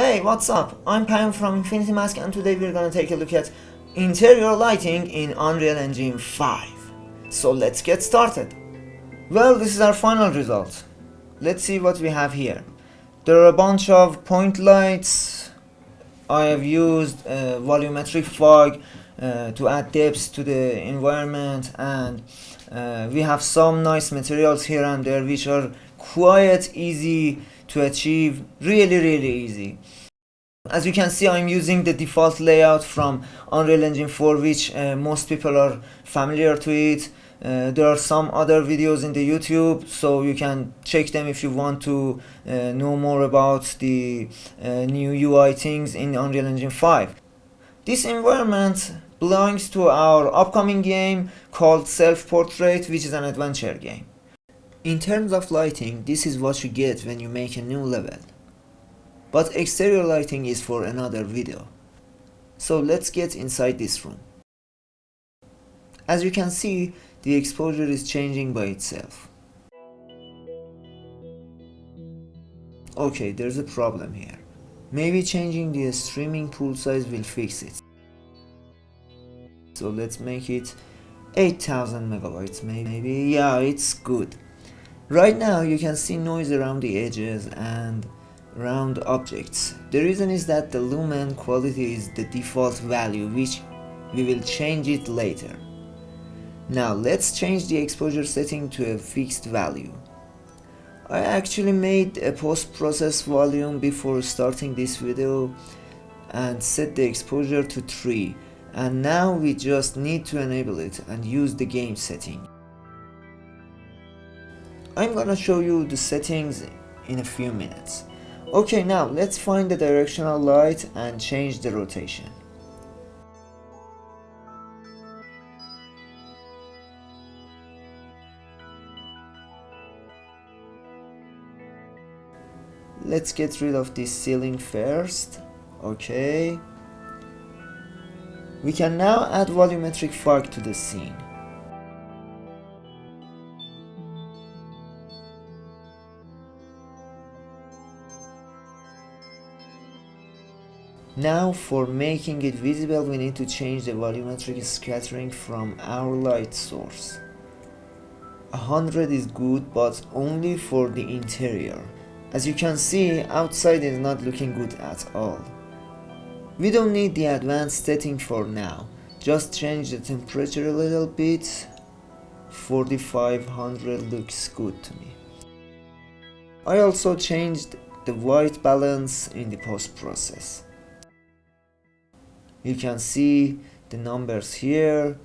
Hey, what's up? I'm Pam from Infinity Mask and today we're gonna take a look at interior lighting in Unreal Engine 5. So let's get started. Well, this is our final result. Let's see what we have here. There are a bunch of point lights. I have used uh, volumetric fog uh, to add depth to the environment and uh, we have some nice materials here and there which are quite easy to achieve really really easy as you can see I'm using the default layout from Unreal Engine 4 which uh, most people are familiar to it. Uh, there are some other videos in the YouTube so you can check them if you want to uh, know more about the uh, new UI things in Unreal Engine 5 this environment belongs to our upcoming game called Self Portrait which is an adventure game. In terms of lighting, this is what you get when you make a new level. But exterior lighting is for another video. So let's get inside this room. As you can see, the exposure is changing by itself. Okay, there's a problem here. Maybe changing the streaming pool size will fix it. So let's make it 8000 megabytes maybe. Yeah, it's good. Right now you can see noise around the edges and around objects. The reason is that the lumen quality is the default value which we will change it later. Now let's change the exposure setting to a fixed value. I actually made a post-process volume before starting this video and set the exposure to 3 and now we just need to enable it and use the game setting. I'm gonna show you the settings in a few minutes. Okay, now let's find the directional light and change the rotation. Let's get rid of this ceiling first. Okay. We can now add volumetric fog to the scene. Now for making it visible we need to change the volumetric scattering from our light source. 100 is good but only for the interior. As you can see outside is not looking good at all. We don't need the advanced setting for now. Just change the temperature a little bit. 4500 looks good to me. I also changed the white balance in the post process you can see the numbers here.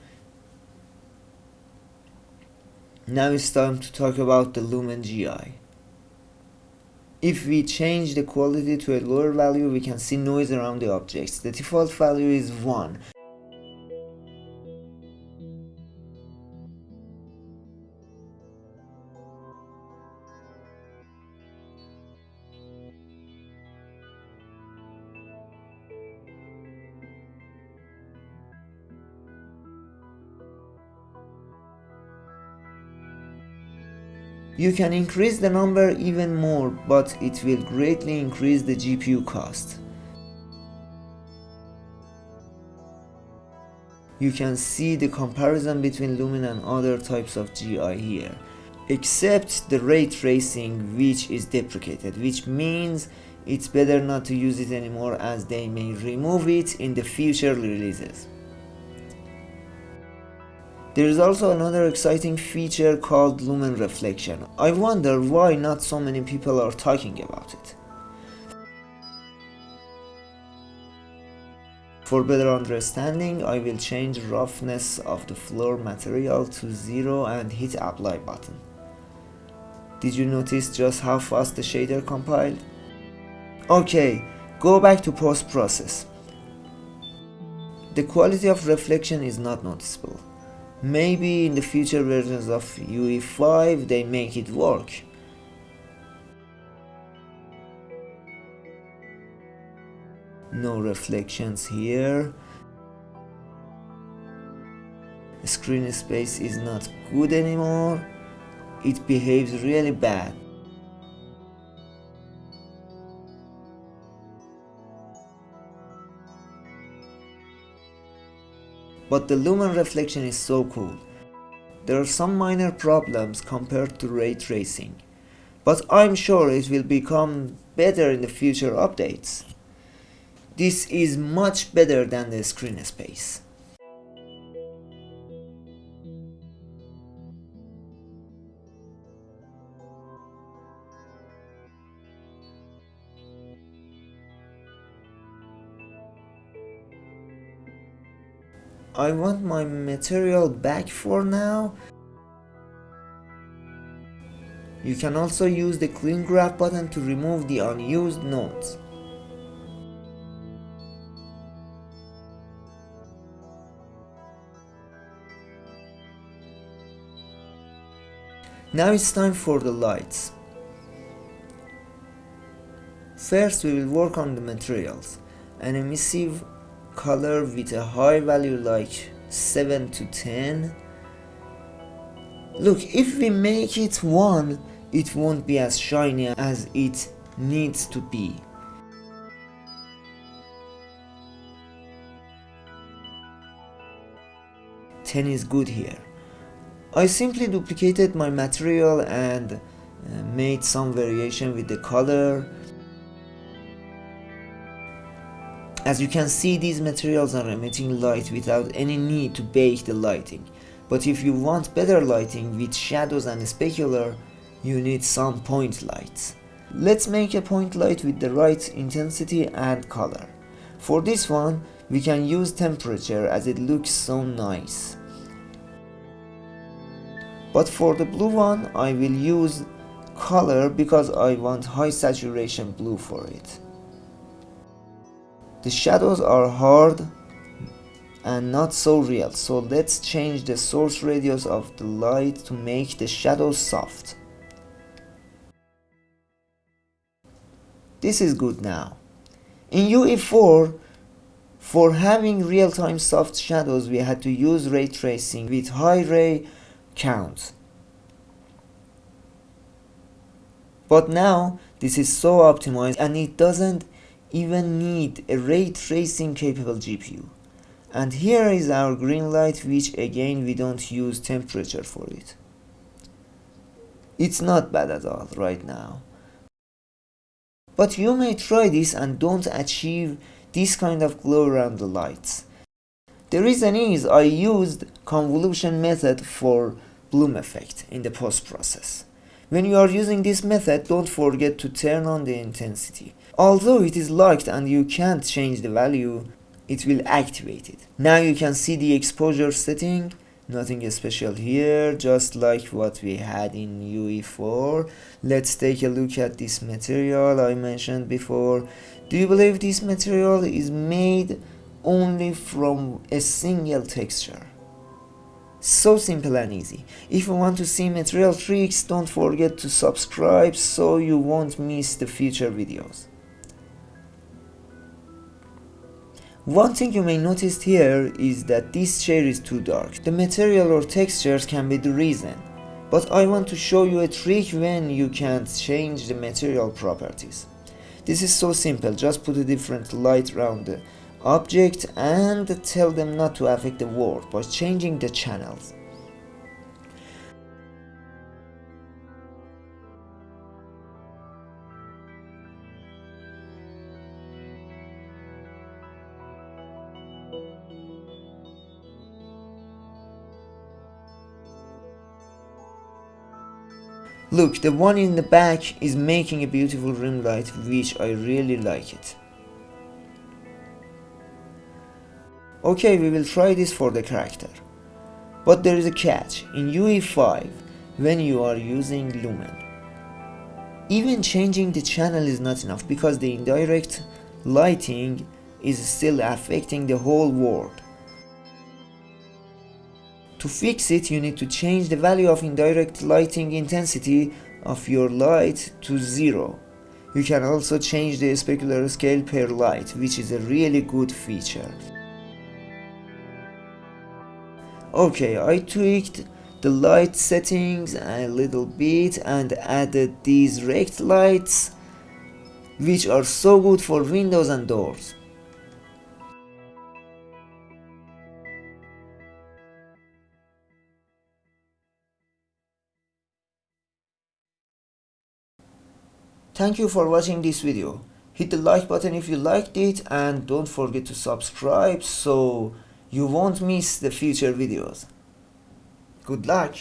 Now it's time to talk about the lumen GI if we change the quality to a lower value we can see noise around the objects. The default value is 1 You can increase the number even more, but it will greatly increase the GPU cost. You can see the comparison between Lumen and other types of GI here, except the ray tracing which is deprecated, which means it's better not to use it anymore as they may remove it in the future releases. There is also another exciting feature called lumen reflection. I wonder why not so many people are talking about it. For better understanding, I will change roughness of the floor material to 0 and hit apply button. Did you notice just how fast the shader compiled? Okay, go back to post process. The quality of reflection is not noticeable. Maybe in the future versions of UE5 they make it work. No reflections here. Screen space is not good anymore. It behaves really bad. But the lumen reflection is so cool. There are some minor problems compared to ray tracing, but I'm sure it will become better in the future updates. This is much better than the screen space. I want my material back for now. You can also use the clean graph button to remove the unused nodes. Now it's time for the lights. First we will work on the materials. An emissive color with a high value like 7 to 10. Look, if we make it 1, it won't be as shiny as it needs to be. Ten is good here. I simply duplicated my material and uh, made some variation with the color. As you can see these materials are emitting light without any need to bake the lighting. But if you want better lighting with shadows and specular, you need some point lights. Let's make a point light with the right intensity and color. For this one, we can use temperature as it looks so nice. But for the blue one, I will use color because I want high saturation blue for it. The shadows are hard and not so real, so let's change the source radius of the light to make the shadows soft. This is good now. In UE4, for having real-time soft shadows, we had to use ray tracing with high ray count. But now this is so optimized and it doesn't even need a ray tracing capable GPU. And here is our green light which again we don't use temperature for it. It's not bad at all right now. But you may try this and don't achieve this kind of glow around the lights. The reason is I used convolution method for bloom effect in the post process. When you are using this method, don't forget to turn on the intensity. Although it is locked and you can't change the value, it will activate it. Now you can see the exposure setting, nothing special here, just like what we had in UE4. Let's take a look at this material I mentioned before. Do you believe this material is made only from a single texture. So simple and easy. If you want to see material tricks, don't forget to subscribe so you won't miss the future videos. One thing you may notice here is that this chair is too dark. The material or textures can be the reason. But I want to show you a trick when you can't change the material properties. This is so simple, just put a different light around the object and tell them not to affect the world by changing the channels. Look, the one in the back is making a beautiful rim light which I really like it. Okay, we will try this for the character. But there is a catch. In UE5, when you are using Lumen, even changing the channel is not enough because the indirect lighting is still affecting the whole world. To fix it, you need to change the value of indirect lighting intensity of your light to zero. You can also change the specular scale per light, which is a really good feature. Okay, I tweaked the light settings a little bit and added these rect lights which are so good for windows and doors. Thank you for watching this video. Hit the like button if you liked it and don't forget to subscribe so you won't miss the future videos. Good luck!